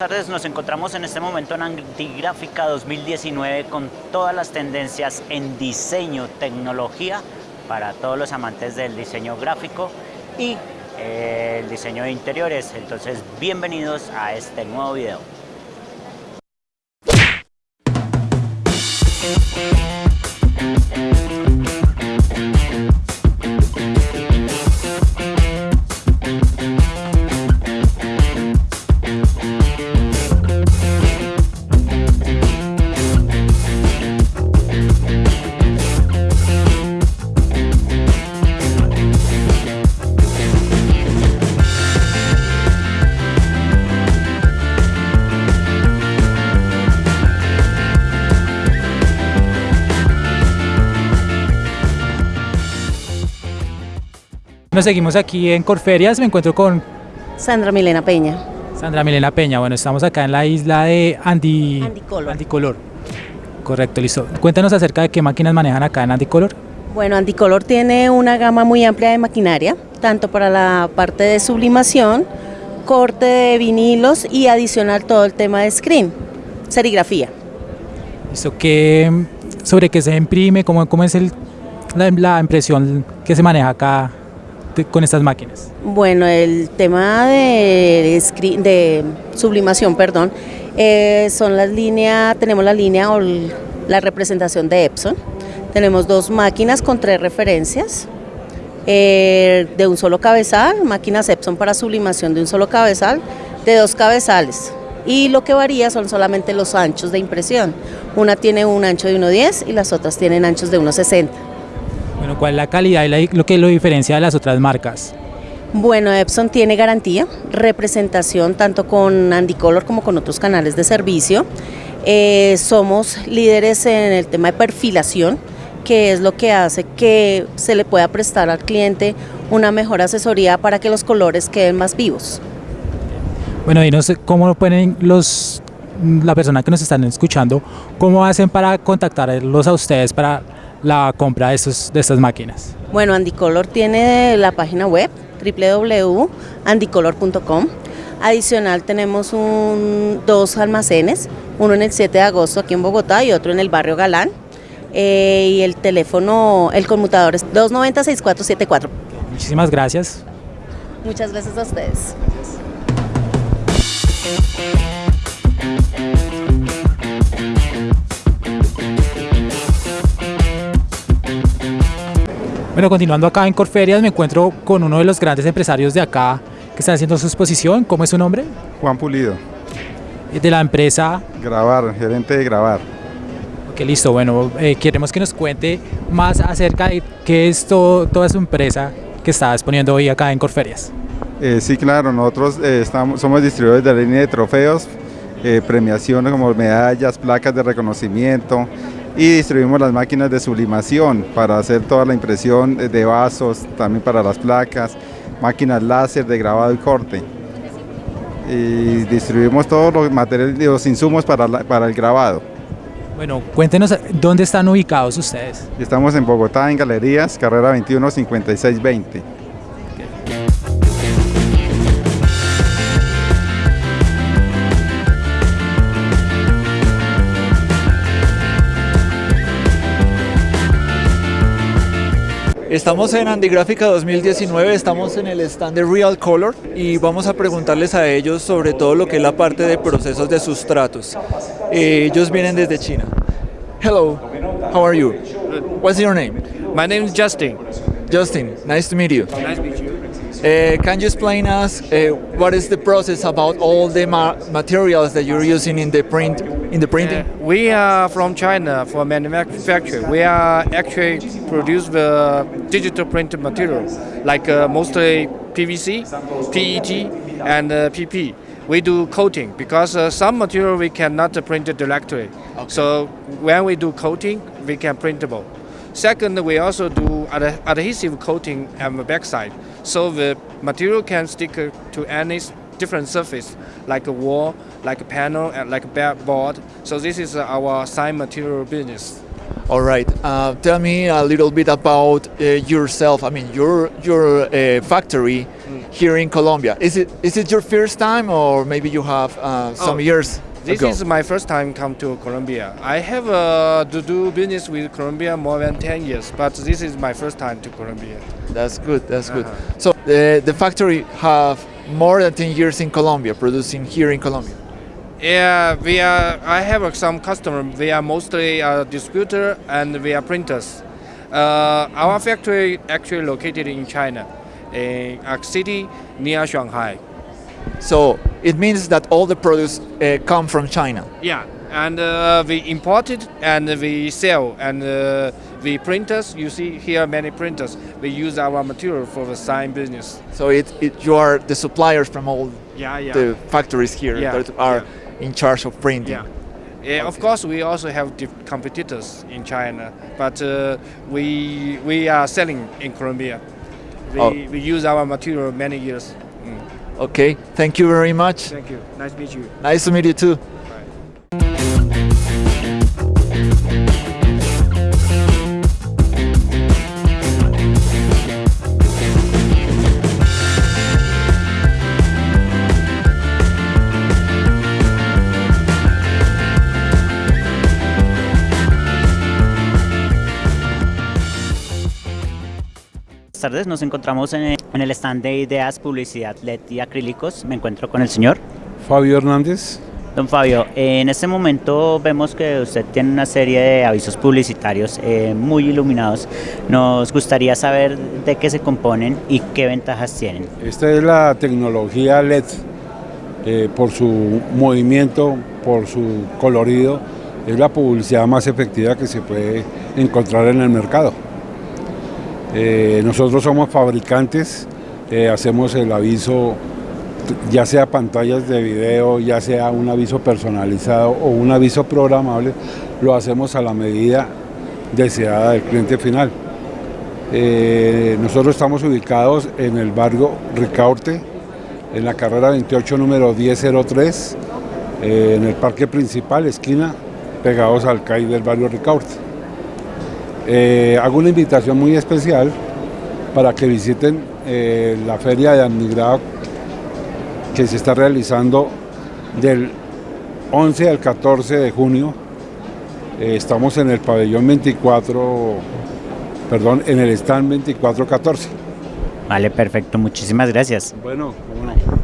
Buenas tardes, nos encontramos en este momento en Antigráfica 2019 con todas las tendencias en diseño, tecnología para todos los amantes del diseño gráfico y eh, el diseño de interiores. Entonces, bienvenidos a este nuevo video. Nos seguimos aquí en Corferias, me encuentro con Sandra Milena Peña. Sandra Milena Peña. Bueno, estamos acá en la isla de Andi... Andicolor. Andicolor. Correcto, listo. Cuéntanos acerca de qué máquinas manejan acá en Andicolor. Bueno, Andicolor tiene una gama muy amplia de maquinaria, tanto para la parte de sublimación, corte de vinilos y adicional todo el tema de screen, serigrafía. Listo, ¿qué, ¿sobre qué se imprime? ¿Cómo, cómo es el, la, la impresión que se maneja acá con estas máquinas? Bueno, el tema de, sublimación, perdón, eh, son las líneas, tenemos la línea o la representación de Epson. Tenemos dos máquinas con tres referencias eh, de un solo cabezal, máquinas Epson para sublimación de un solo cabezal, de dos cabezales. Y lo que varía son solamente los anchos de impresión. Una tiene un ancho de 1,10 y las otras tienen anchos de 1,60. Bueno, ¿cuál es la calidad y la- lo que lo diferencia de las otras marcas? Bueno, Epson tiene garantía, representación tanto con Andicolor como con otros canales de servicio. Eh, somos líderes en el tema de perfilación, que es lo que hace que se le pueda prestar al cliente una mejor asesoría para que los colores queden más vivos. Bueno, y no sé cómo pueden los la persona que nos están escuchando, cómo hacen para contactarlos a ustedes para la compra de, estos, de estas máquinas. Bueno, Andicolor tiene la página web www.andicolor.com. Adicional tenemos un- dos almacenes, uno en el 7 de agosto aquí en Bogotá y otro en el barrio Galán. Eh, y el teléfono, el conmutador es 290-6474. Muchísimas gracias. Muchas gracias a ustedes. Bueno, continuando acá en Corferias, me encuentro con uno de los grandes empresarios de acá que están haciendo su exposición. ¿Cómo es su nombre? Juan Pulido, Eh, De la empresa. grabar, gerente de grabar. Ok, listo. Bueno, eh, queremos que nos cuente más acerca de qué es todo- toda su empresa que está exponiendo hoy acá en Corferias. Eh, sí, claro, nosotros eh, estamos, somos distribuidores de la línea de trofeos, premiaciones como medallas, placas de reconocimiento y distribuimos las máquinas de sublimación para hacer toda la impresión de- vasos, también para las placas, máquinas láser de grabado y corte. Y distribuimos todos los materiales, los insumos para, la- para el grabado. Bueno, cuéntenos dónde están ubicados ustedes. Estamos en Bogotá, en Galerías, carrera 21 56 20. Estamos en Andigráfica 2019, estamos en el stand de Real Color y vamos a preguntarles a ellos sobre todo lo que es la parte de procesos de sustratos. Eh, ellos vienen desde China. Hello, how are you? What's your name? My name is Justin. Justin, nice to meet you. Nice to meet you. Uh, can you explain us uh, what is the process about all the ma materials that you're using in the print in the printing? Uh, we are from China for manufacturing. We are actually produce the digital printed material, like uh, mostly PVC, PET, and uh, PP. We do coating because uh, some material we cannot print directly. So when we do coating, we can printable. Second, we also do ad- adhesive coating on the backside, so the material can stick uh, to any different surface, like a wall, like a panel, and like a backboard. So this is uh, our sign material business. All right. Uh, tell me a little bit about uh, yourself. I mean, your your uh, factory here in Colombia. Is it is it your first time, or maybe you have uh, some Oh, years This ago? is my first time come to Colombia. I have uh, to do business with Colombia more than 10 years, but this is my first time to Colombia. That's good. That's good. Uh-huh. So the the factory have more than 10 years in Colombia, producing here in Colombia. Yeah, we are. I have uh, some customer. We are mostly a distributor and we are printers. Uh, our factory actually located in China, in a city near Shanghai. So it means that all the products uh, come from China. Yeah, and uh, we import it and we sell and uh, we printers. You see here many printers. We use our material for the sign business. So it, it you are the suppliers from all Yeah, yeah. the factories here Yeah, that are in charge of printing. Yeah. Yeah, of course, we also have competitors in China, but uh, we we are selling in Colombia. We, Oh. we use our material many years. Okay, thank you very much. Thank you. Nice to meet you. Nice to meet you too. Buenas tardes, nos encontramos en el stand de ideas, publicidad, LED y acrílicos. Me encuentro con el señor. Fabio Hernández. Don Fabio, en este momento vemos que usted tiene una serie de avisos publicitarios eh, muy iluminados. Nos gustaría saber de qué se componen y qué ventajas tienen. Esta es la tecnología LED. eh, por su movimiento, por su colorido, es la publicidad más efectiva que se puede encontrar en el mercado. Eh, nosotros somos fabricantes, eh, hacemos el aviso, ya sea pantallas de video, ya sea un aviso personalizado o un aviso programable, lo hacemos a la medida deseada del cliente final. Eh, nosotros estamos ubicados en el barrio Ricaurte, en la carrera 28, número 1003, eh, en el parque principal, esquina, pegados al CAI del barrio Ricaurte. Eh, hago una invitación muy especial para que visiten eh, la feria de Admigrado que se está realizando del 11 al 14 de junio. Eh, estamos en el pabellón 24, perdón, en el stand 2414. Vale, perfecto, muchísimas gracias. Bueno, cómo no.